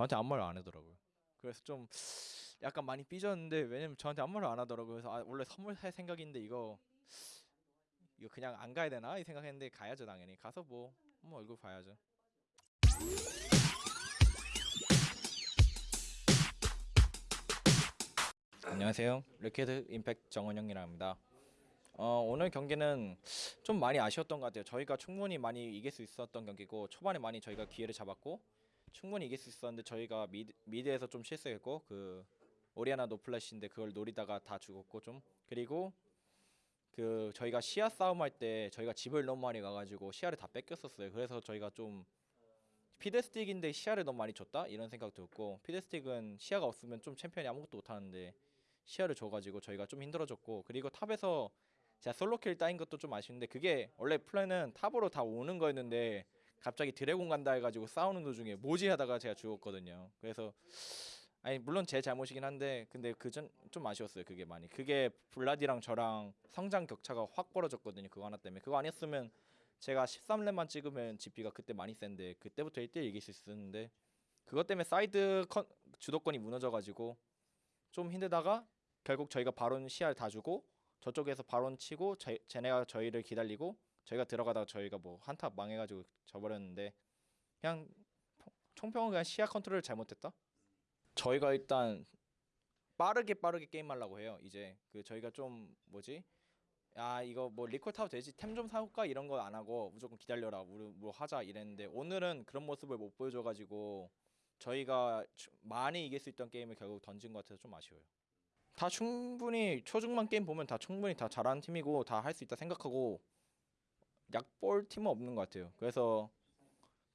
저한테 아무 말 안 하더라고요. 그래서 좀 약간 많이 삐졌는데 왜냐면 저한테 아무 말안 하더라고요. 그래서 아, 원래 선물할 생각인데 이거 이거 그냥 안 가야 되나 이 생각했는데 가야죠 당연히 가서 뭐 한번 얼굴 봐야죠. 안녕하세요. 레케드 임팩트 정원영이라 합니다. 어, 오늘 경기는 좀 많이 아쉬웠던 것 같아요. 저희가 충분히 많이 이길 수 있었던 경기고 초반에 많이 저희가 기회를 잡았고 충분히 이길 수 있었는데 저희가 미드, 미드에서 좀 실수했고 그 오리아나 no flash인데 그걸 노리다가 다 죽었고 좀 그리고 그 저희가 시야 싸움할 때 저희가 집을 너무 많이 가가지고 시야를 다 뺏겼었어요. 그래서 저희가 좀 피들스틱인데 시야를 너무 많이 줬다 이런 생각 들었고 피들스틱은 시야가 없으면 좀 챔피언이 아무것도 못하는데 시야를 줘가지고 저희가 좀 힘들어졌고 그리고 탑에서 제가 solo kill 따인 것도 좀 아쉬운데 그게 원래 플랜은 탑으로 다 오는 거였는데 갑자기 드래곤 간다 해가지고 싸우는 도중에 뭐지 하다가 제가 죽었거든요. 그래서 아니 물론 제 잘못이긴 한데 근데 그 전 좀 아쉬웠어요. 그게 많이 그게 블라디랑 저랑 성장 격차가 확 벌어졌거든요. 그거 하나 때문에 그거 아니었으면 제가 13렙만 찍으면 GP가 그때 많이 센데 그때부터 1대1 이길 수 있었는데 그것 때문에 사이드 컨, 주도권이 무너져가지고 좀 힘들다가 결국 저희가 바론 시야를 다 주고 저쪽에서 바론 치고 저, 쟤네가 저희를 기다리고 저희가 들어가다가 저희가 뭐 한타 망해가지고 져버렸는데 그냥 평- 총평은 그냥 시야 컨트롤을 잘못했다. 저희가 일단 빠르게 빠르게 게임하려고 해요. 이제 그 저희가 좀 뭐지? 야 이거 뭐 리콜 타도 되지 템 좀 사올까 이런 거 안 하고 무조건 기다려라 우리 뭐 하자 이랬는데 오늘은 그런 모습을 못 보여줘가지고 저희가 추- 많이 이길 수 있던 게임을 결국 던진 것 같아서 좀 아쉬워요. 다 충분히 초중반 게임 보면 다 충분히 다 잘하는 팀이고 다 할 수 있다 생각하고 약볼 팀은 없는 것 같아요. 그래서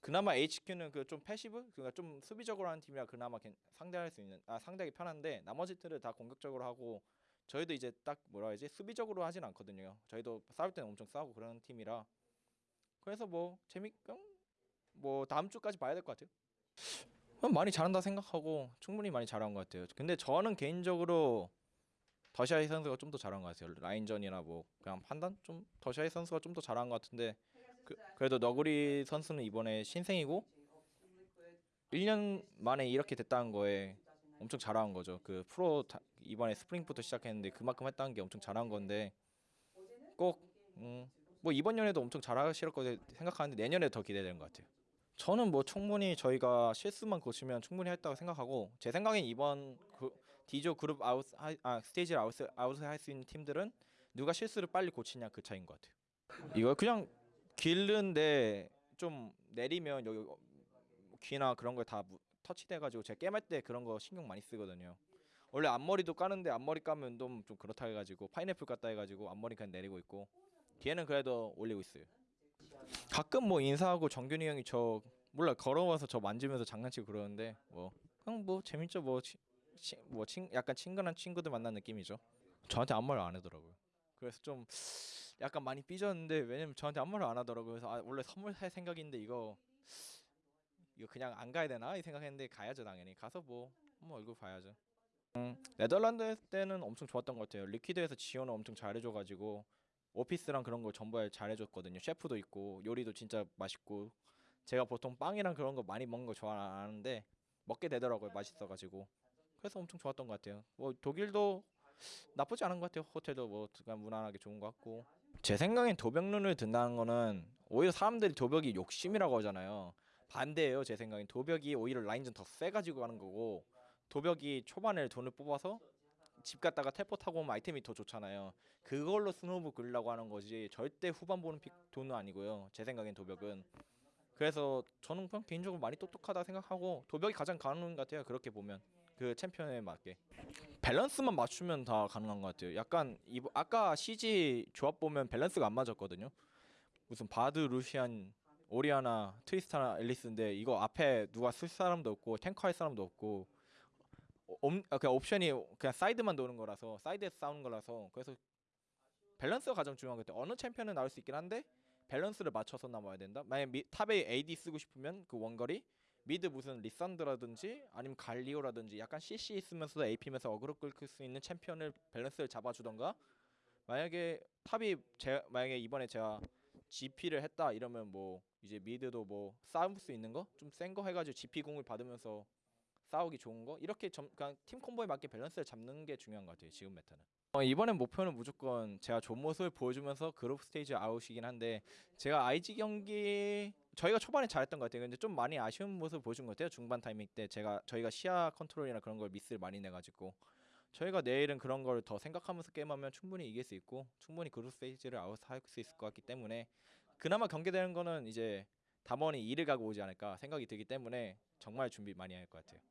그나마 AHQ는 그 좀 passive 그러니까 좀 수비적으로 하는 팀이라 그나마 괜- 상대할 수 있는 아 상대하기 편한데 나머지들은 다 공격적으로 하고 저희도 이제 딱 뭐라 해야지 수비적으로 하진 않거든요. 저희도 싸울 때는 엄청 싸우고 그런 팀이라 그래서 뭐 재밌고 뭐 다음 주까지 봐야 될 것 같아요. 그럼 많이 잘한다 생각하고 충분히 많이 잘한 것 같아요. 근데 저는 개인적으로 더샤이 선수가 좀 더 잘한 것 같아요. 라인전이나 뭐 그냥 판단 좀 더샤이 선수가 좀 더 잘한 것 같은데 그, 그래도 너구리 선수는 이번에 신생이고 1년 만에 이렇게 됐다는 거에 엄청 잘한 거죠. 그 프로 다, 이번에 스프링부터 시작했는데 그만큼 했다는 게 엄청 잘한 건데 꼭 음, 뭐 이번 년에도 엄청 잘하실 거라 생각하는데 내년에 더 기대되는 것 같아요. 저는 뭐 충분히 저희가 실수만 고치면 충분히 했다고 생각하고 제 생각엔 이번 그 D조 그룹 아웃 하- 아 스테이지를 아웃 아웃을 할 수 있는 팀들은 누가 실수를 빨리 고치냐 그 차이인 것 같아요. 이거 그냥 기른 건데 좀 내리면 여기 어, 귀나 그런 거다 터치돼가지고 제가 게임할 때 그런 거 신경 많이 쓰거든요. 원래 앞머리도 까는데 앞머리 까면 좀, 좀 그렇다 해가지고 파인애플 깠다 해가지고 앞머리 그냥 내리고 있고 뒤에는 그래도 올리고 있어요. 가끔 뭐 인사하고 정균이 형이 저 몰라 걸어와서 저 만지면서 장난치고 그러는데 뭐 그냥 뭐 재밌죠 뭐 치, 치, 뭐 친, 약간 친근한 친구들 만난 느낌이죠. 저한테 아무 말 안 하더라고요. 그래서 좀 약간 많이 삐졌는데 왜냐면 저한테 아무 말안 하더라고요. 그래서 아, 원래 선물할 생각인데 이거 이거 그냥 안 가야 되나 이 생각했는데 가야죠 당연히 가서 뭐 한번 얼굴 봐야죠. 음, 네덜란드 때는 엄청 좋았던 것 같아요. 리퀴드에서 지원을 엄청 잘해줘가지고 오피스랑 그런 거 전부 잘해줬거든요. 셰프도 있고 요리도 진짜 맛있고 제가 보통 빵이랑 그런 거 많이 먹는 거 좋아하는데 먹게 되더라고요. 맛있어가지고 그래서 엄청 좋았던 것 같아요. 뭐 독일도 나쁘지 않은 것 같아요. 호텔도 뭐 그냥 무난하게 좋은 것 같고 제 생각엔 도벽룬을 든다는 거는 오히려 사람들이 도벽이 욕심이라고 하잖아요. 반대예요. 제 생각엔 도벽이 오히려 라인전 더 세가지고 가는 거고 도벽이 초반에 돈을 뽑아서 집 갔다가 텔포 타고 오면 아이템이 더 좋잖아요. 그걸로 스노우볼 굴려고 하는 거지 절대 후반 보는 pick 돈은 아니고요. 제 생각엔 도벽은 그래서 저는 그냥 개인적으로 많이 똑똑하다 생각하고 도벽이 가장 가능한 것 같아요. 그렇게 보면 그 챔피언에 맞게 밸런스만 맞추면 다 가능한 것 같아요. 약간 이 아까 CG 조합 보면 밸런스가 안 맞았거든요. 무슨 바드 루시안 오리아나 트리스타나 엘리스인데 이거 앞에 누가 쓸 사람도 없고 탱커 할 사람도 없고 어, 옴, 아, 그냥 옵션이 그냥 사이드만 도는 거라서 사이드에서 싸우는 거라서 그래서 밸런스가 가장 중요한 것 같아요. 어느 챔피언은 나올 수 있긴 한데 밸런스를 맞춰서 나와야 된다. 만약 미, top에 AD 쓰고 싶으면 그 원거리 mid 무슨 리산드라든지 아니면 갈리오라든지 약간 CC 있으면서 AP면서 어그로 끌 수 있는 챔피언을 밸런스를 잡아주던가? 만약에 top이 제 만약에 이번에 제가 GP를 했다 이러면 뭐 이제 mid도 뭐 싸울 수 있는 거? 좀 센 거 해가지고 GP 궁을 받으면서 싸우기 좋은 거 이렇게 점, 그냥 팀 combo에 맞게 밸런스를 잡는 게 중요한 것 같아요 지금 meta는. 어, 이번엔 목표는 무조건 제가 좋은 모습을 보여주면서 group stage out이긴 한데 제가 IG 경기 저희가 초반에 잘했던 것 같아요. 근데 좀 많이 아쉬운 모습을 보여준 것 같아요. 중반 타이밍 때 제가 저희가 시야 컨트롤이나 그런 걸 미스를 많이 내가지고 저희가 내일은 그런 걸 더 생각하면서 게임하면 충분히 이길 수 있고 충분히 group stage를 out할 수 있을 것 같기 때문에 그나마 경계되는 거는 이제 담원이 이를 갈고 오지 않을까 생각이 들기 때문에 정말 준비 많이 할 것 같아요.